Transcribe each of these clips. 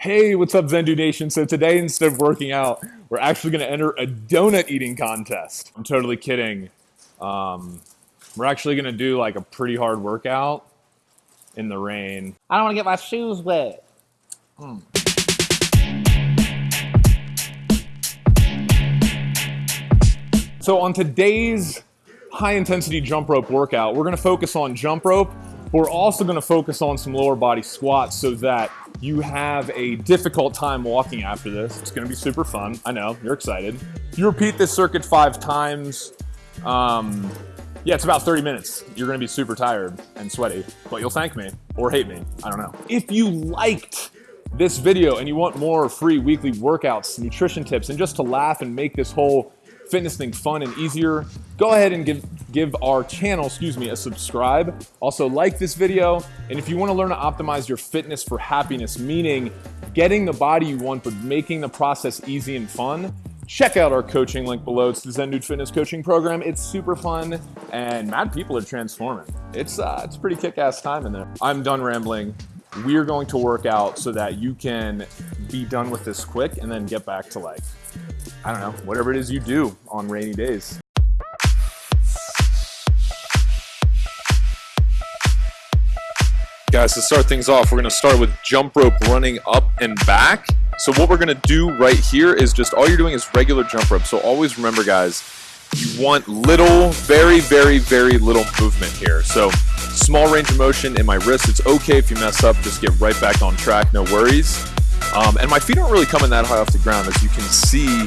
Hey, what's up, Zen Dude Nation? So today, instead of working out, we're actually going to enter a donut eating contest. I'm totally kidding. Um, we're actually going to do like a pretty hard workout in the rain. I don't want to get my shoes wet. Mm. So on today's high intensity jump rope workout, we're going to focus on jump rope. We're also going to focus on some lower body squats so that you have a difficult time walking after this. It's gonna be super fun. I know, you're excited. You repeat this circuit five times. Um, yeah, it's about 30 minutes. You're gonna be super tired and sweaty, but you'll thank me or hate me, I don't know. If you liked this video and you want more free weekly workouts, nutrition tips, and just to laugh and make this whole fitness thing fun and easier, go ahead and give, give our channel, excuse me, a subscribe. Also like this video. And if you wanna learn to optimize your fitness for happiness, meaning getting the body you want, but making the process easy and fun, check out our coaching link below. It's the Zen Dude Fitness Coaching Program. It's super fun and mad people are transforming. It's, uh, it's pretty kick-ass time in there. I'm done rambling. We're going to work out so that you can be done with this quick and then get back to like I don't know, whatever it is you do on rainy days. Guys, to start things off, we're gonna start with jump rope running up and back. So what we're gonna do right here is just, all you're doing is regular jump rope. So always remember guys, you want little, very, very, very little movement here. So small range of motion in my wrist. It's okay if you mess up, just get right back on track, no worries. Um, and my feet aren't really coming that high off the ground. As you can see,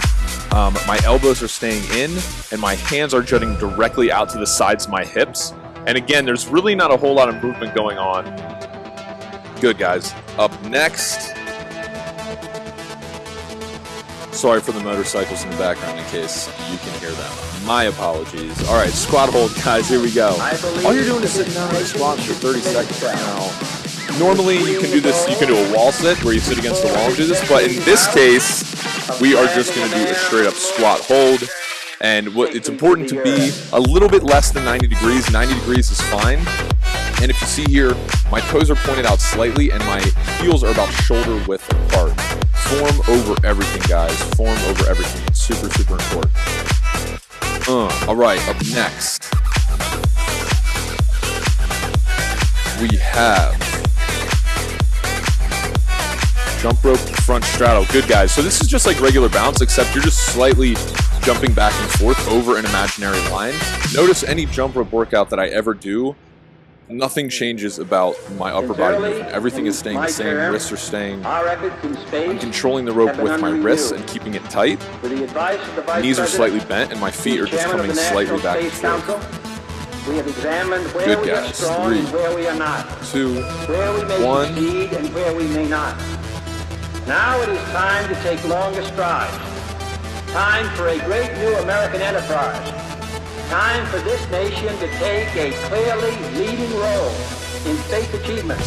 um, my elbows are staying in and my hands are jutting directly out to the sides of my hips. And again, there's really not a whole lot of movement going on. Good, guys. Up next. Sorry for the motorcycles in the background in case you can hear them. My apologies. All right, squat hold, guys. Here we go. All you're doing is sitting down and squat for 30 seconds now. Normally you can do this, you can do a wall sit where you sit against the wall and do this, but in this case, we are just going to do a straight up squat hold. And what it's important to be a little bit less than 90 degrees. 90 degrees is fine. And if you see here, my toes are pointed out slightly and my heels are about shoulder width apart. Form over everything, guys. Form over everything. It's super, super important. Uh, all right, up next, we have Jump rope, front straddle. Good, guys. So this is just like regular bounce, except you're just slightly jumping back and forth over an imaginary line. Notice any jump rope workout that I ever do, nothing changes about my upper body movement. Everything is staying the same. Wrists are staying. I'm controlling the rope with my wrists and keeping it tight. Knees are slightly bent and my feet are just coming slightly back and forth. We have examined where Good we guys. are strong Three, and where we are not. Two, Where we may one. succeed and where we may not. Now it is time to take longer strides. Time for a great new American enterprise. Time for this nation to take a clearly leading role in space achievement.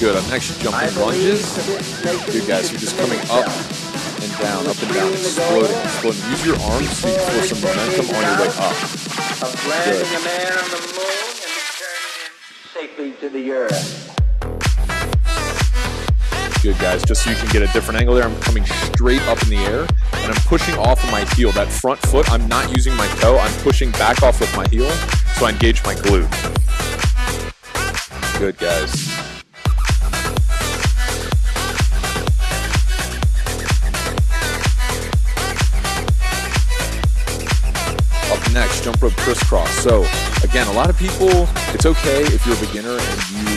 Good. I'm actually jump I in believe lunges. that this nation Good guys, you're just coming up and down, up and down, exploding, exploding. Use your arms so you feel some momentum on your way up. Of landing a man on the moon and returning him safely to the earth. Good guys, just so you can get a different angle there, I'm coming straight up in the air and I'm pushing off of my heel. That front foot, I'm not using my toe, I'm pushing back off with my heel so I engage my glute. Good guys. Up next, jump rope crisscross. So again, a lot of people, it's okay if you're a beginner and you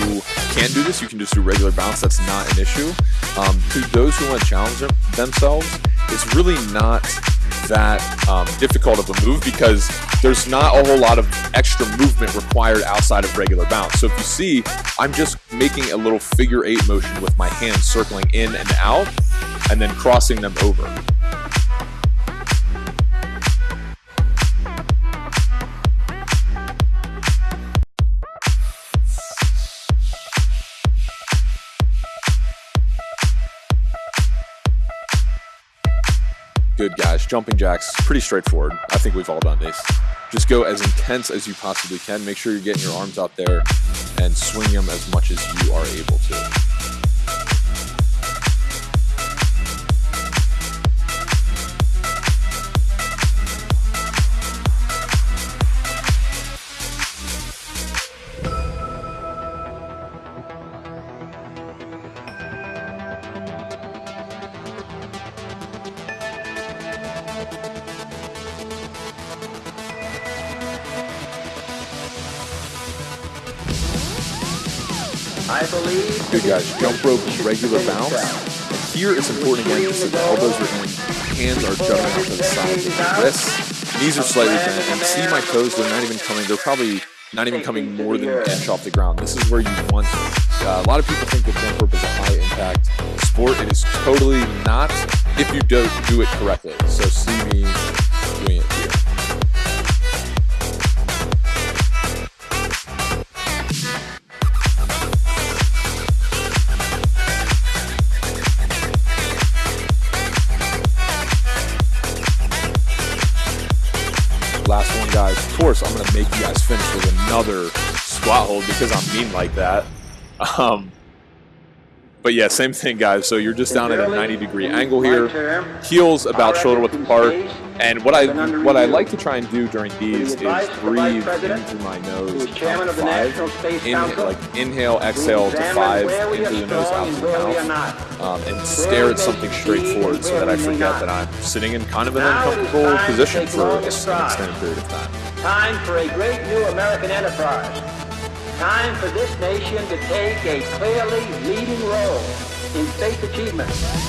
can't do this. You can just do regular bounce. That's not an issue. Um, to those who want to challenge them, themselves, it's really not that um, difficult of a move because there's not a whole lot of extra movement required outside of regular bounce. So if you see, I'm just making a little figure eight motion with my hands circling in and out and then crossing them over. Good guys, jumping jacks, pretty straightforward. I think we've all done these. Just go as intense as you possibly can. Make sure you're getting your arms out there and swing them as much as you are able to. I believe. Good guys, jump rope is regular bounce. And here it's important again just that the elbows are in, hands are jutting out to the sides of the wrists, knees are slightly bent, and see my toes, they're not even coming, they're probably not even coming more than an inch off the ground. This is where you want uh, a lot of people think that jump rope is a high impact sport. It is totally not if you don't do it correctly. So see me doing it one, guys. Of course, I'm gonna make you guys finish with another squat hold because I'm mean like that. Um, but yeah, same thing, guys. So you're just down at a 90 degree angle here, heels about shoulder width apart. And what I what I like to try and do during these is breathe into my nose five. Inhale, like inhale, exhale to five into the nose, out to the mouth, um, and stare at something straight forward so that I forget that I'm sitting in kind of an uncomfortable position for an extended period of time. Time for a great new American enterprise. Time for this nation to take a clearly leading role in space achievement.